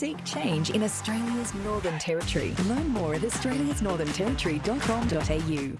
Seek change in Australia's Northern Territory. Learn more at australiasnorthernterritory.com.au.